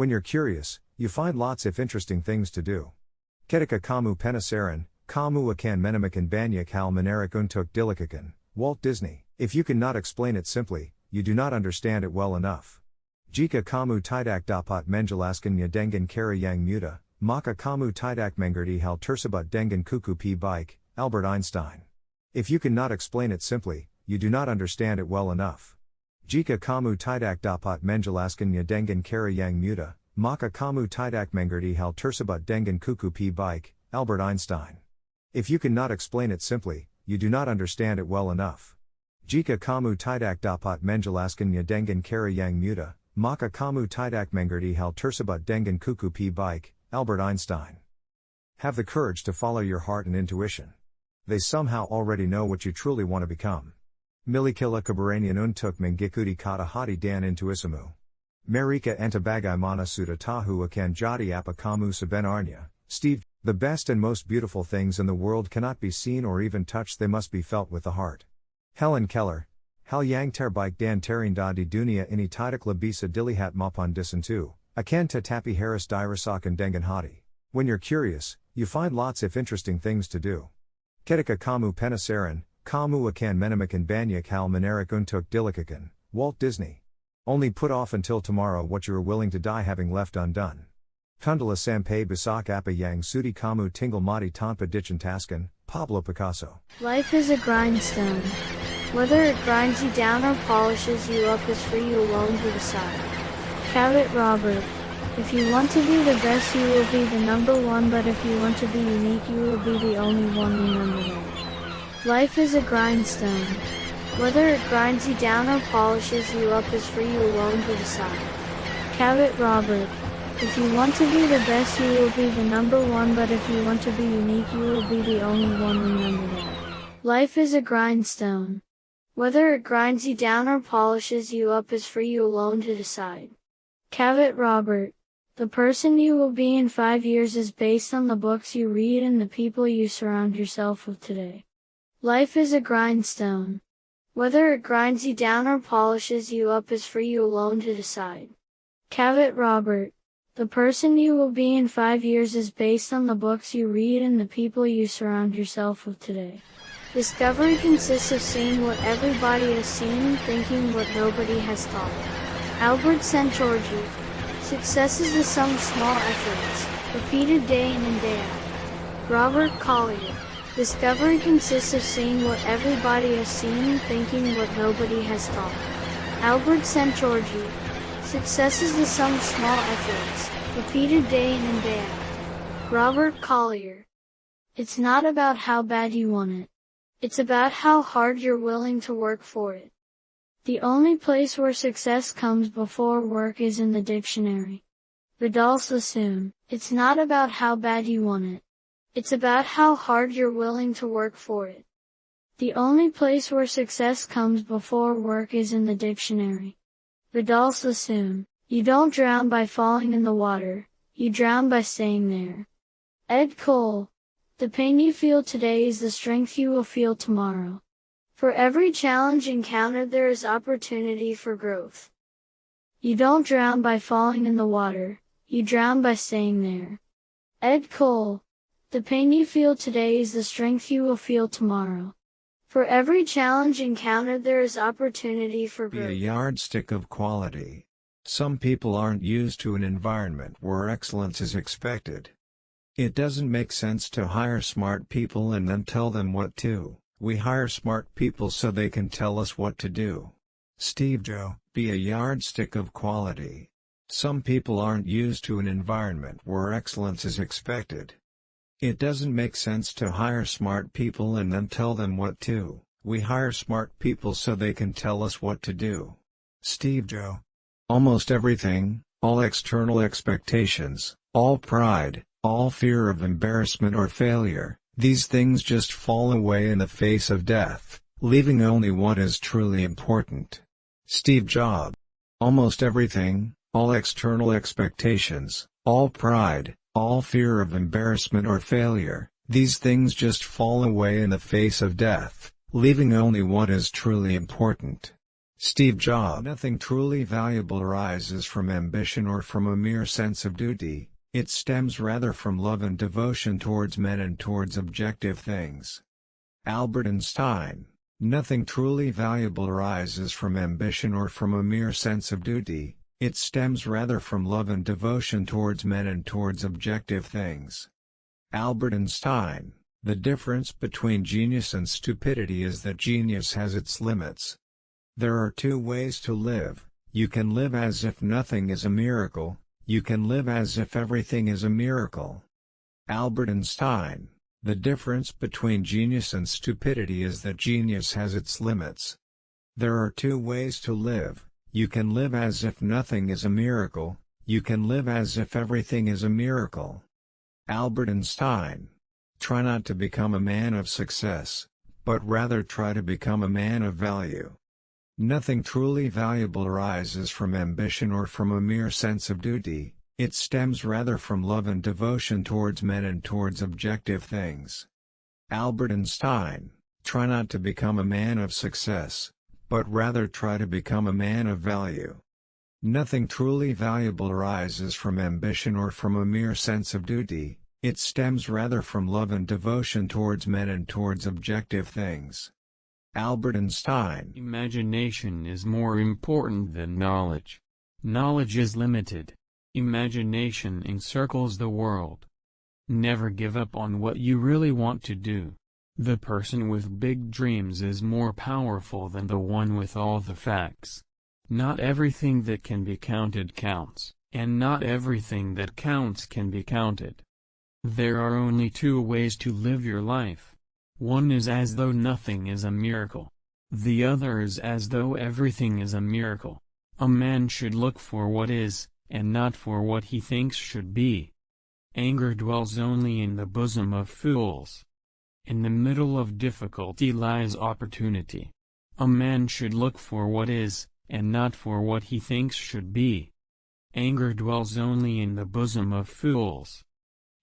When you're curious, you find lots of interesting things to do. Ketika kamu penasaran, kamu akan menemukan banyak hal menarik untuk dilakukan. Walt Disney. If you cannot explain it simply, you do not understand it well enough. Jika kamu tidak dapat menjelaskannya dengan cara yang mudah, maka kamu tidak mengerti hal tersebut dengan kuku p baik, Albert Einstein. If you cannot explain it simply, you do not understand it well enough. Jika kamu tidak dapat menjelaskannya dengan cara yang mudah, maka kamu tidak mengerti hal tersebut dengan kuku pi baik, Albert Einstein. If you cannot explain it simply, you do not understand it well enough. Jika kamu tidak dapat menjelaskannya dengan cara yang mudah, maka kamu tidak mengerti hal tersebut dengan kuku pi baik, Albert Einstein. Have the courage to follow your heart and intuition. They somehow already know what you truly want to become. Milikila keberanian untuk mengikuti kata hati dan intuisimu. Marika antabagai mana sudah tahu akan jadi apa kamu Steve. The best and most beautiful things in the world cannot be seen or even touched, they must be felt with the heart. Helen Keller. Hal yang terbaik dan terindah di dunia ini tidak bisa dilihat maupun disentuh, akan tetapi harus dirasakan dengan hati. When you're curious, you find lots of interesting things to do. Ketika kamu penasaran, kamu akan menemukan banyak hal menarik untuk dilakukan. Walt Disney. Only put off until tomorrow what you are willing to die having left undone. Kundala sampai besok apa yang sudi kamu tinggal mati tanpa dicintaskan, Pablo Picasso. Life is a grindstone. Whether it grinds you down or polishes you up is for you alone to decide. Cabot Robert. If you want to be the best you will be the number one but if you want to be unique you will be the only one remember that. Life is a grindstone. Whether it grinds you down or polishes you up is for you alone to decide. Cabot Robert. If you want to be the best you will be the number one but if you want to be unique you will be the only one remember. Life is a grindstone. Whether it grinds you down or polishes you up is for you alone to decide. Cabot Robert. The person you will be in five years is based on the books you read and the people you surround yourself with today. Life is a grindstone. Whether it grinds you down or polishes you up is for you alone to decide. Cabot Robert. The person you will be in five years is based on the books you read and the people you surround yourself with today. Discovery consists of seeing what everybody has seen, and thinking what nobody has thought. Albert Szent-Györgyi. Success is the sum of small efforts, repeated day in and day out. Robert Collier. Discovery consists of seeing what everybody has seen, and thinking what nobody has thought. Albert Szent-Györgyi. Success is the sum of small efforts, repeated day in and day out. Robert Collier. It's not about how bad you want it. It's about how hard you're willing to work for it. The only place where success comes before work is in the dictionary. Vidal Sassoon. It's not about how bad you want it. It's about how hard you're willing to work for it. The only place where success comes before work is in the dictionary. Vidal Sassoon. You don't drown by falling in the water, you drown by staying there. Ed Cole. The pain you feel today is the strength you will feel tomorrow. For every challenge encountered there is opportunity for growth. You don't drown by falling in the water, you drown by staying there. Ed Cole. The pain you feel today is the strength you will feel tomorrow. For every challenge encountered there is opportunity for growth. Be a yardstick of quality. Some people aren't used to an environment where excellence is expected. It doesn't make sense to hire smart people and then tell them what to. We hire smart people so they can tell us what to do. Steve Joe, be a yardstick of quality. Some people aren't used to an environment where excellence is expected. It doesn't make sense to hire smart people and then tell them what to. We hire smart people so they can tell us what to do. Steve Joe. Almost everything, all external expectations, all pride, all fear of embarrassment or failure, these things just fall away in the face of death, leaving only what is truly important. Steve Jobs. Almost everything, all external expectations, all pride, all fear of embarrassment or failure, these things just fall away in the face of death, leaving only what is truly important. Steve Jobs. Nothing truly valuable arises from ambition or from a mere sense of duty, it stems rather from love and devotion towards men and towards objective things. Albert Einstein. Nothing truly valuable arises from ambition or from a mere sense of duty, it stems rather from love and devotion towards men and towards objective things. Albert Einstein. The difference between genius and stupidity is that genius has its limits. There are two ways to live, you can live as if nothing is a miracle, you can live as if everything is a miracle. Albert Einstein The difference between genius and stupidity is that genius has its limits. There are two ways to live, you can live as if nothing is a miracle, you can live as if everything is a miracle. Albert Einstein Try not to become a man of success, but rather try to become a man of value. Nothing truly valuable arises from ambition or from a mere sense of duty, it stems rather from love and devotion towards men and towards objective things. Albert Einstein, try not to become a man of success, but rather try to become a man of value. Nothing truly valuable arises from ambition or from a mere sense of duty, it stems rather from love and devotion towards men and towards objective things. Albert Einstein Imagination is more important than knowledge. Knowledge is limited. Imagination encircles the world. Never give up on what you really want to do. The person with big dreams is more powerful than the one with all the facts. Not everything that can be counted counts, and not everything that counts can be counted. There are only two ways to live your life. One is as though nothing is a miracle. The other is as though everything is a miracle. A man should look for what is, and not for what he thinks should be. Anger dwells only in the bosom of fools. In the middle of difficulty lies opportunity. A man should look for what is, and not for what he thinks should be. Anger dwells only in the bosom of fools.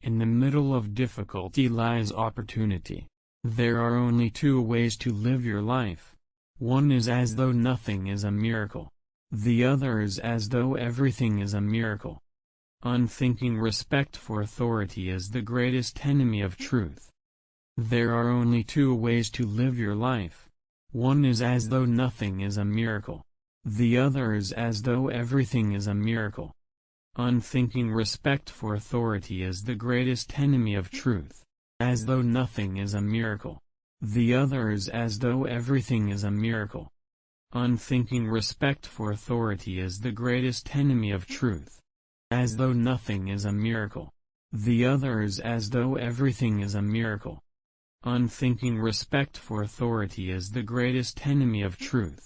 In the middle of difficulty lies opportunity. There are only two ways to live your life. One is as though nothing is a miracle. The other is as though everything is a miracle. Unthinking respect for authority is the greatest enemy of truth. There are only two ways to live your life. One is as though nothing is a miracle. The other is as though everything is a miracle. Unthinking respect for authority is the greatest enemy of truth as though nothing is a miracle. The other is as though everything is a miracle. Unthinking respect for authority is the greatest enemy of truth. As though nothing is a miracle. The other is as though everything is a miracle. Unthinking respect for authority is the greatest enemy of truth.